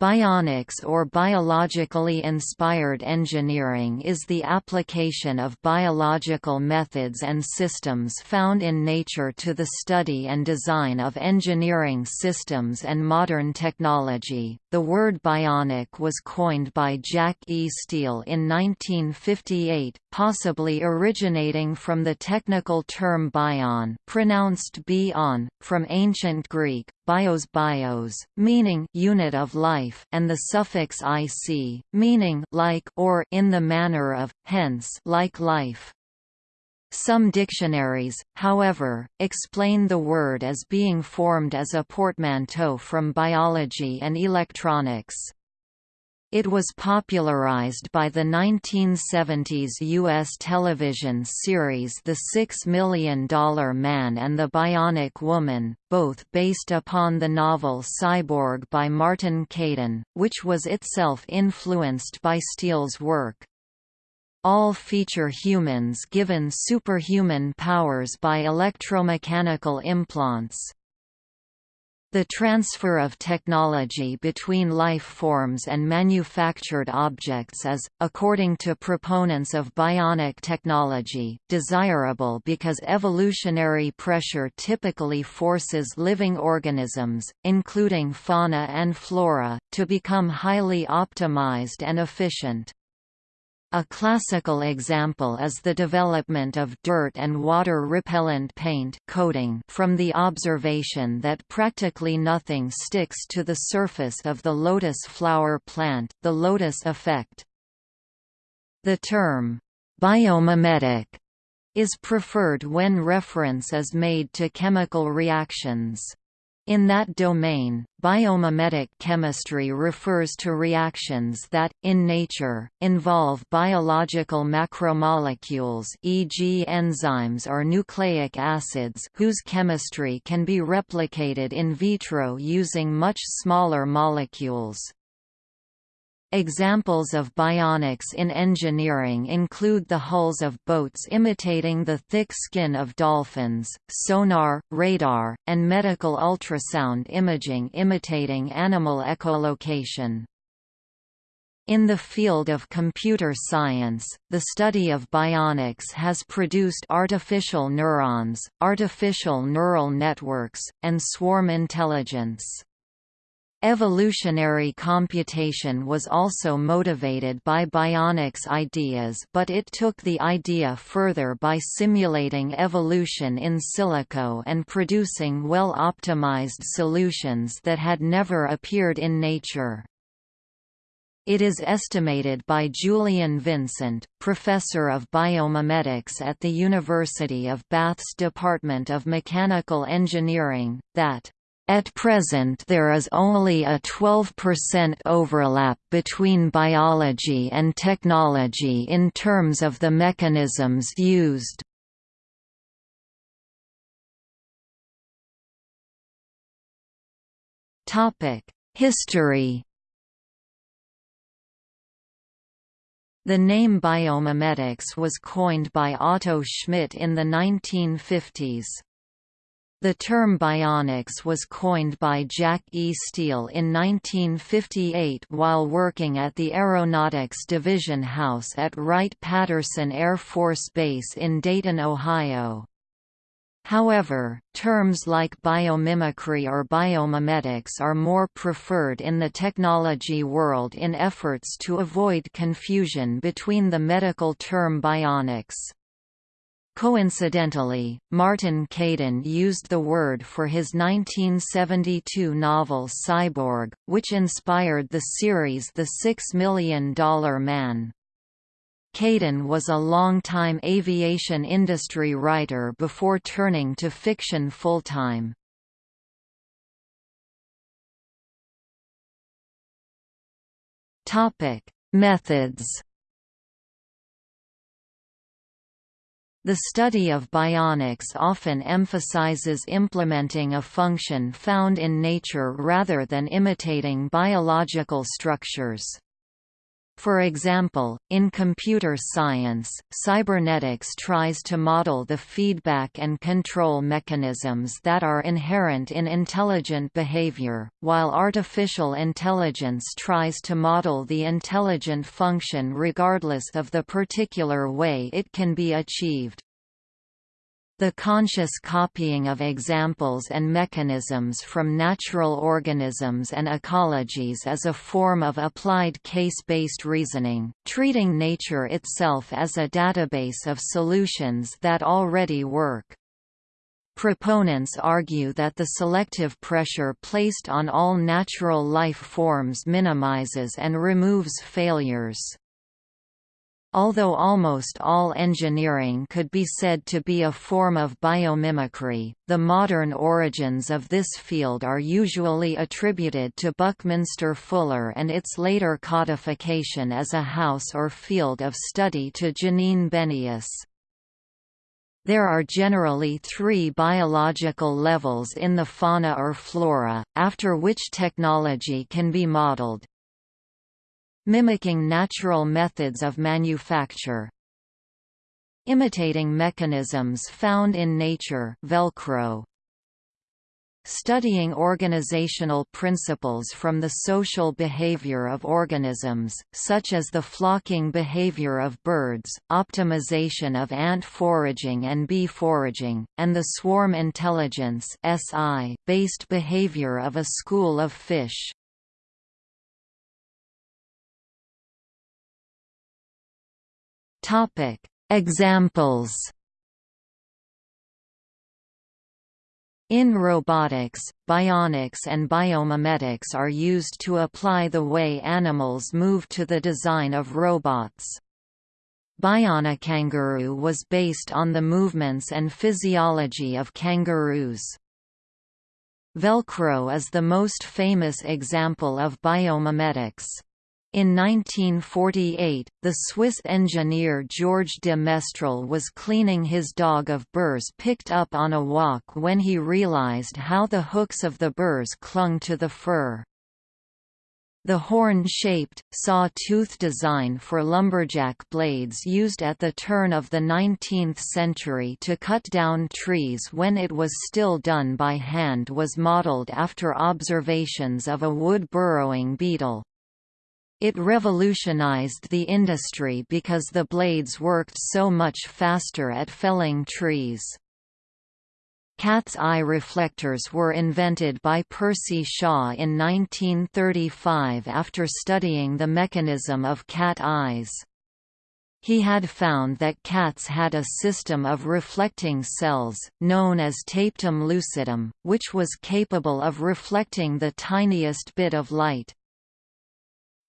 Bionics or biologically inspired engineering is the application of biological methods and systems found in nature to the study and design of engineering systems and modern technology. The word bionic was coined by Jack E. Steele in 1958, possibly originating from the technical term bion, pronounced bion, from ancient Greek bios bios, meaning unit of life, and the suffix ic, meaning like or in the manner of, hence like life. Some dictionaries, however, explain the word as being formed as a portmanteau from biology and electronics. It was popularized by the 1970s U.S. television series The Six Million Dollar Man and the Bionic Woman, both based upon the novel Cyborg by Martin Caidin, which was itself influenced by Steele's work. All feature humans given superhuman powers by electromechanical implants. The transfer of technology between life forms and manufactured objects is, according to proponents of bionic technology, desirable because evolutionary pressure typically forces living organisms, including fauna and flora, to become highly optimized and efficient. A classical example is the development of dirt and water-repellent paint coating from the observation that practically nothing sticks to the surface of the lotus flower plant, the lotus effect. The term, biomimetic, is preferred when reference is made to chemical reactions. In that domain, biomimetic chemistry refers to reactions that, in nature, involve biological macromolecules e.g. enzymes or nucleic acids whose chemistry can be replicated in vitro using much smaller molecules. Examples of bionics in engineering include the hulls of boats imitating the thick skin of dolphins, sonar, radar, and medical ultrasound imaging imitating animal echolocation. In the field of computer science, the study of bionics has produced artificial neurons, artificial neural networks, and swarm intelligence. Evolutionary computation was also motivated by bionics ideas but it took the idea further by simulating evolution in silico and producing well-optimized solutions that had never appeared in nature. It is estimated by Julian Vincent, professor of biomimetics at the University of Bath's Department of Mechanical Engineering, that at present there is only a 12% overlap between biology and technology in terms of the mechanisms used. History The name biomimetics was coined by Otto Schmitt in the 1950s. The term bionics was coined by Jack E. Steele in 1958 while working at the Aeronautics Division House at Wright-Patterson Air Force Base in Dayton, Ohio. However, terms like biomimicry or biomimetics are more preferred in the technology world in efforts to avoid confusion between the medical term bionics. Coincidentally, Martin Caidin used the word for his 1972 novel Cyborg, which inspired the series The Six Million Dollar Man. Caidin was a long-time aviation industry writer before turning to fiction full-time. Methods The study of bionics often emphasizes implementing a function found in nature rather than imitating biological structures. For example, in computer science, cybernetics tries to model the feedback and control mechanisms that are inherent in intelligent behavior, while artificial intelligence tries to model the intelligent function regardless of the particular way it can be achieved. The conscious copying of examples and mechanisms from natural organisms and ecologies is a form of applied case-based reasoning, treating nature itself as a database of solutions that already work. Proponents argue that the selective pressure placed on all natural life forms minimizes and removes failures. Although almost all engineering could be said to be a form of biomimicry, the modern origins of this field are usually attributed to Buckminster Fuller and its later codification as a house or field of study to Janine Benyus. There are generally three biological levels in the fauna or flora, after which technology can be modeled, Mimicking natural methods of manufacture Imitating mechanisms found in nature Velcro. Studying organizational principles from the social behavior of organisms, such as the flocking behavior of birds, optimization of ant foraging and bee foraging, and the swarm intelligence based behavior of a school of fish. Topic: Examples. In robotics, bionics and biomimetics are used to apply the way animals move to the design of robots. BionicKangaroo was based on the movements and physiology of kangaroos. Velcro is the most famous example of biomimetics. In 1948, the Swiss engineer Georges de Mestral was cleaning his dog of burrs picked up on a walk when he realized how the hooks of the burrs clung to the fur. The horn-shaped, saw-tooth design for lumberjack blades used at the turn of the 19th century to cut down trees when it was still done by hand was modeled after observations of a wood-burrowing beetle. It revolutionized the industry because the blades worked so much faster at felling trees. Cat's eye reflectors were invented by Percy Shaw in 1935 after studying the mechanism of cat eyes. He had found that cats had a system of reflecting cells, known as tapetum lucidum, which was capable of reflecting the tiniest bit of light.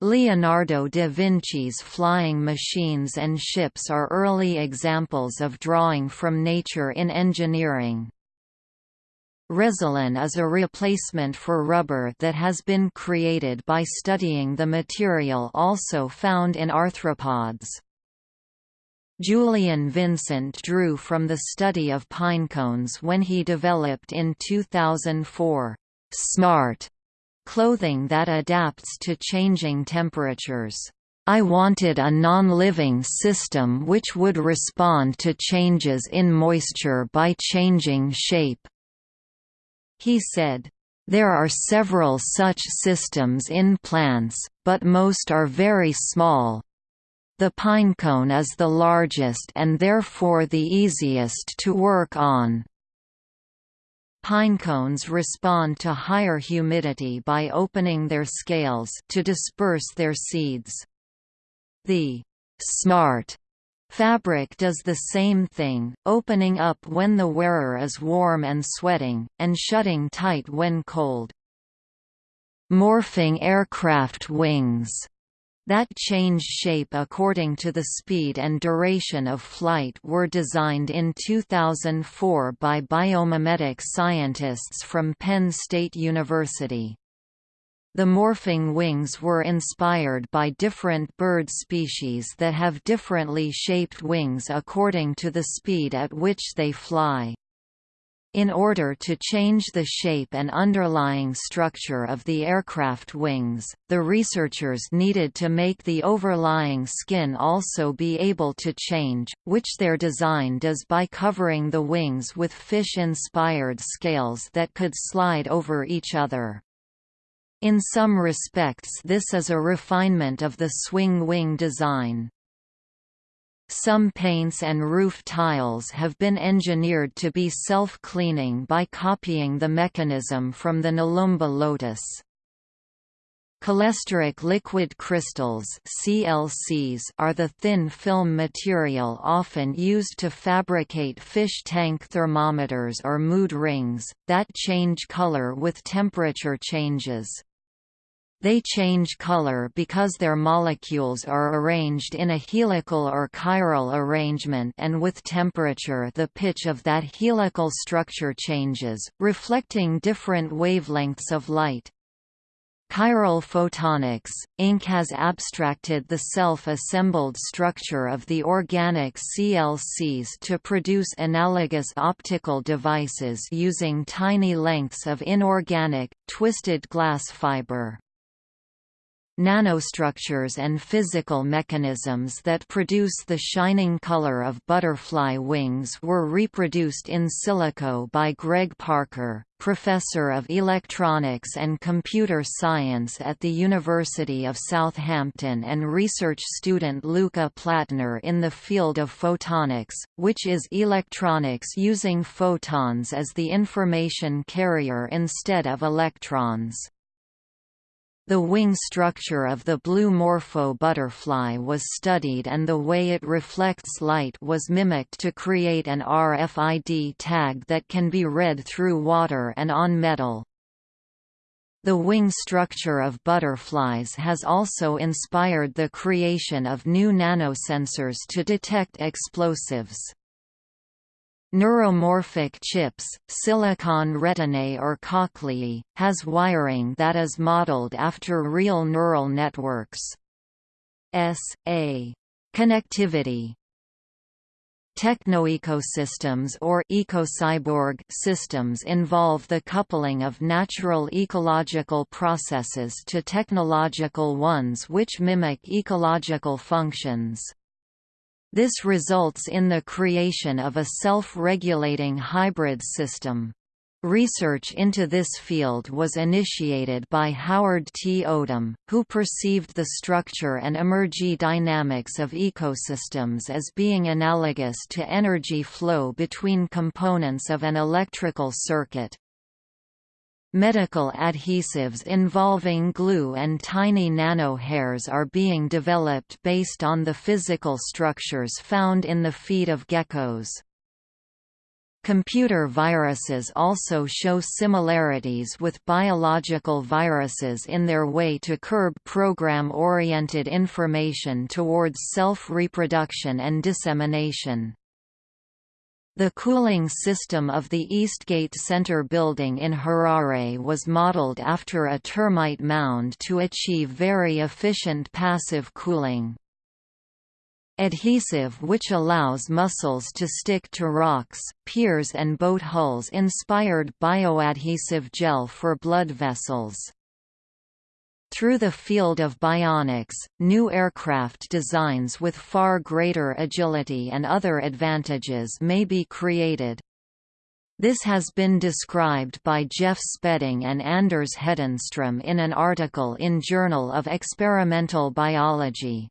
Leonardo da Vinci's flying machines and ships are early examples of drawing from nature in engineering. Resilin is a replacement for rubber that has been created by studying the material also found in arthropods. Julian Vincent drew from the study of pinecones when he developed in 2004, "'Smart' clothing that adapts to changing temperatures. I wanted a non-living system which would respond to changes in moisture by changing shape." He said, there are several such systems in plants, but most are very small. The pinecone is the largest and therefore the easiest to work on. Pinecones respond to higher humidity by opening their scales to disperse their seeds. The «smart» fabric does the same thing, opening up when the wearer is warm and sweating, and shutting tight when cold. Morphing aircraft wings that change shape according to the speed and duration of flight were designed in 2004 by biomimetic scientists from Penn State University. The morphing wings were inspired by different bird species that have differently shaped wings according to the speed at which they fly. In order to change the shape and underlying structure of the aircraft wings, the researchers needed to make the overlying skin also be able to change, which their design does by covering the wings with fish-inspired scales that could slide over each other. In some respects this is a refinement of the swing wing design. Some paints and roof tiles have been engineered to be self-cleaning by copying the mechanism from the Nelumbo lotus. Cholesteric liquid crystals CLCs are the thin film material often used to fabricate fish tank thermometers or mood rings, that change color with temperature changes. They change color because their molecules are arranged in a helical or chiral arrangement and with temperature the pitch of that helical structure changes, reflecting different wavelengths of light. Chiral photonics, Inc. has abstracted the self-assembled structure of the organic CLCs to produce analogous optical devices using tiny lengths of inorganic, twisted glass fiber. Nanostructures and physical mechanisms that produce the shining color of butterfly wings were reproduced in silico by Greg Parker, professor of electronics and computer science at the University of Southampton and research student Luca Plattner in the field of photonics, which is electronics using photons as the information carrier instead of electrons. The wing structure of the blue morpho butterfly was studied and the way it reflects light was mimicked to create an RFID tag that can be read through water and on metal. The wing structure of butterflies has also inspired the creation of new nanosensors to detect explosives. Neuromorphic chips, silicon retinae or cochleae, has wiring that is modeled after real neural networks. S.A. Connectivity Technoecosystems or ecocyborg systems involve the coupling of natural ecological processes to technological ones which mimic ecological functions. This results in the creation of a self-regulating hybrid system. Research into this field was initiated by Howard T. Odum, who perceived the structure and emergy dynamics of ecosystems as being analogous to energy flow between components of an electrical circuit. Medical adhesives involving glue and tiny nanohairs are being developed based on the physical structures found in the feet of geckos. Computer viruses also show similarities with biological viruses in their way to curb program-oriented information towards self-reproduction and dissemination. The cooling system of the Eastgate Center building in Harare was modeled after a termite mound to achieve very efficient passive cooling. Adhesive which allows mussels to stick to rocks, piers and boat hulls inspired bioadhesive gel for blood vessels. Through the field of bionics, new aircraft designs with far greater agility and other advantages may be created. This has been described by Geoff Spedding and Anders Hedenström in an article in Journal of Experimental Biology.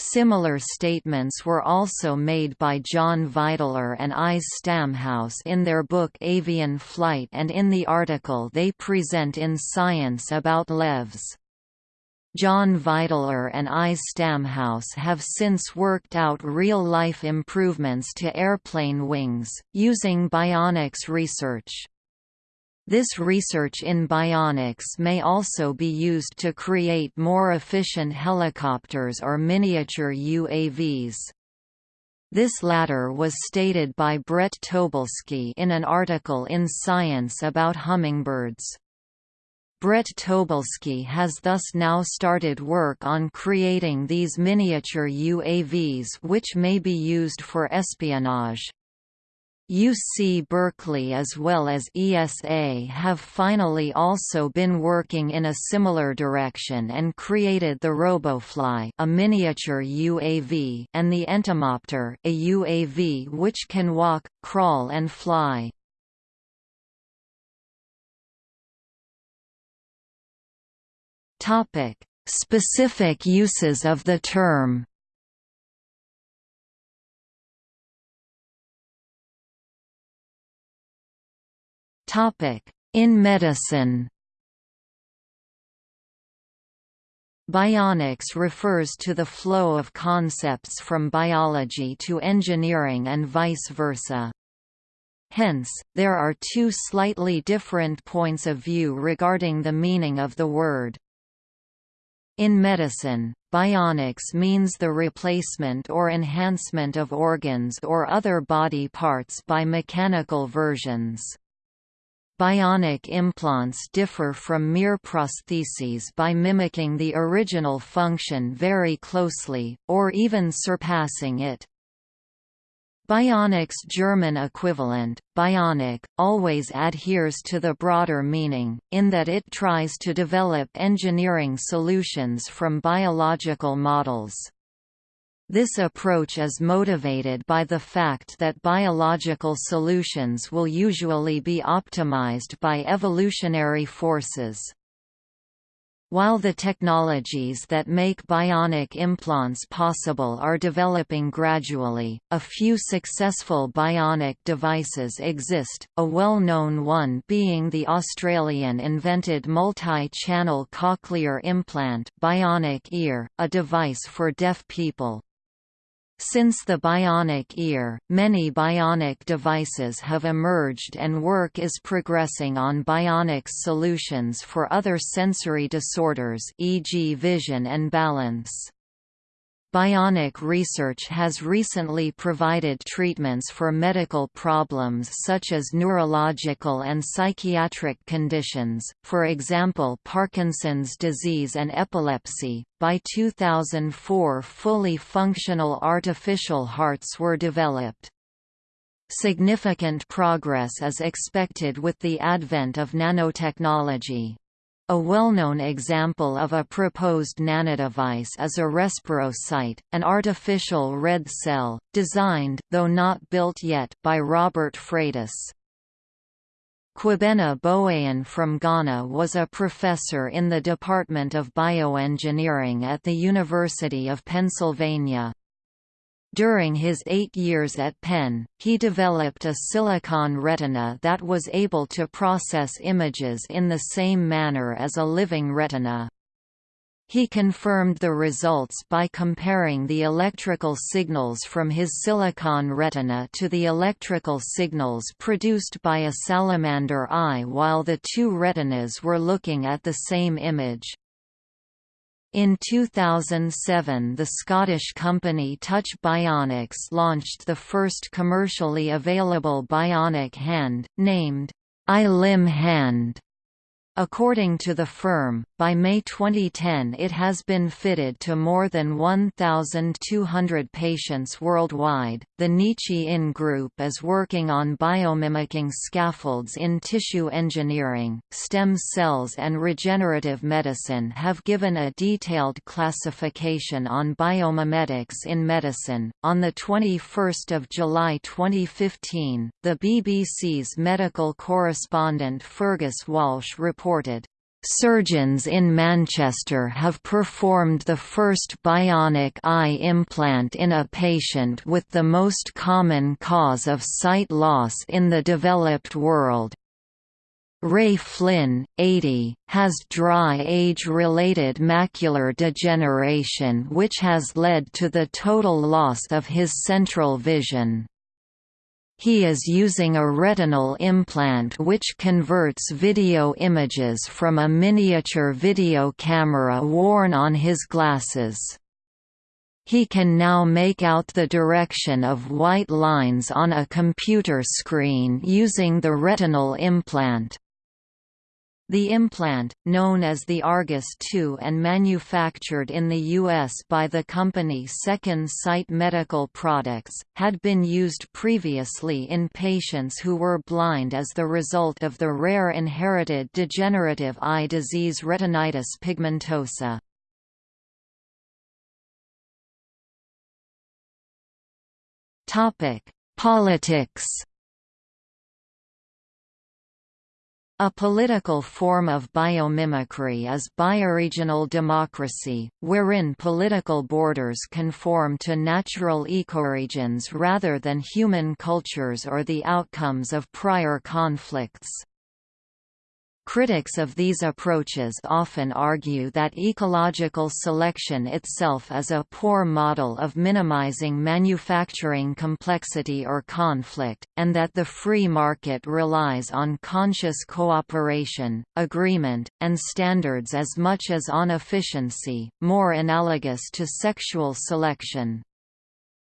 Similar statements were also made by John Videler and Eize Stamhuis in their book Avian Flight and in the article they present in Science about LEVs. John Videler and I. Stamhuis have since worked out real-life improvements to airplane wings, using bionics research. This research in bionics may also be used to create more efficient helicopters or miniature UAVs. This latter was stated by Bret Tobalske in an article in Science about hummingbirds. Bret Tobalske has thus now started work on creating these miniature UAVs which may be used for espionage. UC Berkeley as well as ESA have finally also been working in a similar direction and created the RoboFly a miniature UAV and the Entomopter a UAV which can walk, crawl and fly. Specific uses of the term In medicine Bionics refers to the flow of concepts from biology to engineering and vice versa. Hence, there are two slightly different points of view regarding the meaning of the word. In medicine, bionics means the replacement or enhancement of organs or other body parts by mechanical versions. Bionic implants differ from mere prostheses by mimicking the original function very closely, or even surpassing it. Bionic's German equivalent, Bionik, always adheres to the broader meaning, in that it tries to develop engineering solutions from biological models. This approach is motivated by the fact that biological solutions will usually be optimized by evolutionary forces. While the technologies that make bionic implants possible are developing gradually, a few successful bionic devices exist, a well-known one being the Australian-invented multi-channel cochlear implant bionic ear, a device for deaf people. Since the bionic ear, many bionic devices have emerged and work is progressing on bionics solutions for other sensory disorders e.g. vision and balance. Bionic research has recently provided treatments for medical problems such as neurological and psychiatric conditions, for example Parkinson's disease and epilepsy. By 2004, fully functional artificial hearts were developed. Significant progress is expected with the advent of nanotechnology. A well-known example of a proposed nanodevice is a respirocyte, an artificial red cell, designed though not built yet by Robert Freitas. Kwabena Boahen from Ghana was a professor in the Department of Bioengineering at the University of Pennsylvania. During his eight years at Penn, he developed a silicon retina that was able to process images in the same manner as a living retina. He confirmed the results by comparing the electrical signals from his silicon retina to the electrical signals produced by a salamander eye while the two retinas were looking at the same image. In 2007 the Scottish company Touch Bionics launched the first commercially available bionic hand, named i-LIMB Hand. According to the firm, by May 2010 it has been fitted to more than 1,200 patients worldwide. The Nichi In Group is working on biomimicking scaffolds in tissue engineering. Stem cells and regenerative medicine have given a detailed classification on biomimetics in medicine. On the 21st of July 2015, the BBC's medical correspondent Fergus Walsh reported Surgeons in Manchester have performed the first bionic eye implant in a patient with the most common cause of sight loss in the developed world. Ray Flynn, 80, has dry age-related macular degeneration which has led to the total loss of his central vision. He is using a retinal implant which converts video images from a miniature video camera worn on his glasses. He can now make out the direction of white lines on a computer screen using the retinal implant. The implant, known as the Argus II and manufactured in the U.S. by the company Second Sight Medical Products, had been used previously in patients who were blind as the result of the rare inherited degenerative eye disease retinitis pigmentosa. Politics A political form of biomimicry is bioregional democracy, wherein political borders conform to natural ecoregions rather than human cultures or the outcomes of prior conflicts. Critics of these approaches often argue that ecological selection itself is a poor model of minimizing manufacturing complexity or conflict, and that the free market relies on conscious cooperation, agreement, and standards as much as on efficiency, more analogous to sexual selection.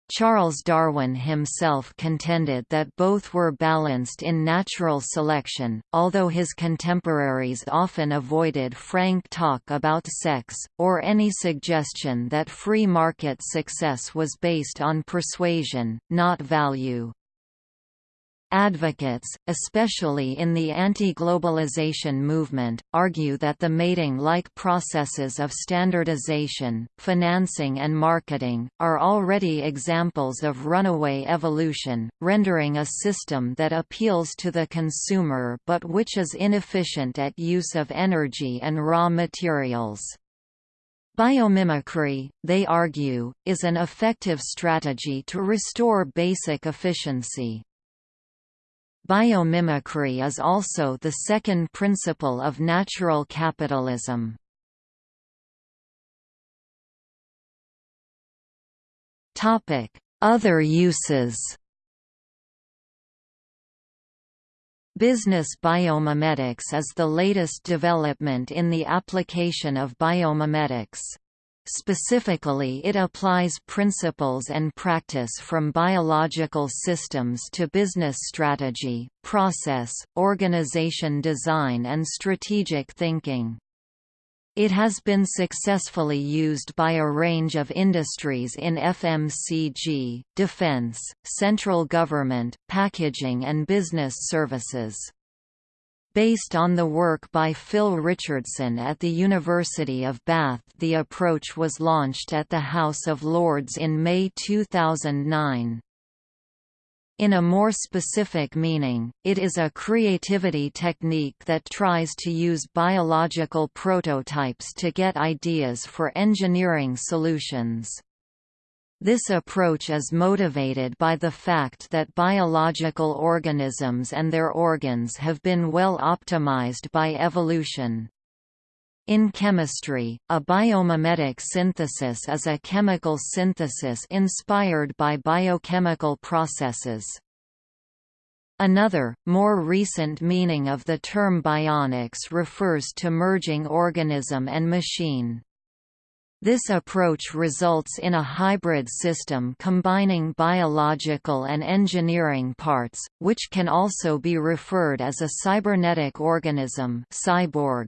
Charles Darwin himself contended that both were balanced in natural selection, although his contemporaries often avoided frank talk about sex, or any suggestion that free market success was based on persuasion, not value. Advocates, especially in the anti-globalization movement, argue that the mating-like processes of standardization, financing and marketing, are already examples of runaway evolution, rendering a system that appeals to the consumer but which is inefficient at use of energy and raw materials. Biomimicry, they argue, is an effective strategy to restore basic efficiency. Biomimicry is also the second principle of natural capitalism. Other uses Business biomimetics is the latest development in the application of biomimetics. Specifically it applies principles and practice from biological systems to business strategy, process, organization design and strategic thinking. It has been successfully used by a range of industries in FMCG, defense, central government, packaging and business services. Based on the work by Phil Richardson at the University of Bath the approach was launched at the House of Lords in May 2009. In a more specific meaning, it is a creativity technique that tries to use biological prototypes to get ideas for engineering solutions. This approach is motivated by the fact that biological organisms and their organs have been well optimized by evolution. In chemistry, a biomimetic synthesis is a chemical synthesis inspired by biochemical processes. Another, more recent meaning of the term bionics refers to merging organism and machine. This approach results in a hybrid system combining biological and engineering parts, which can also be referred as a cybernetic organism cyborg.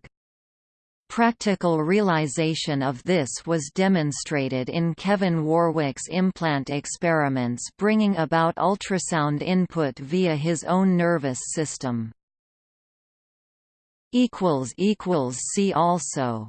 Practical realization of this was demonstrated in Kevin Warwick's implant experiments bringing about ultrasound input via his own nervous system. See also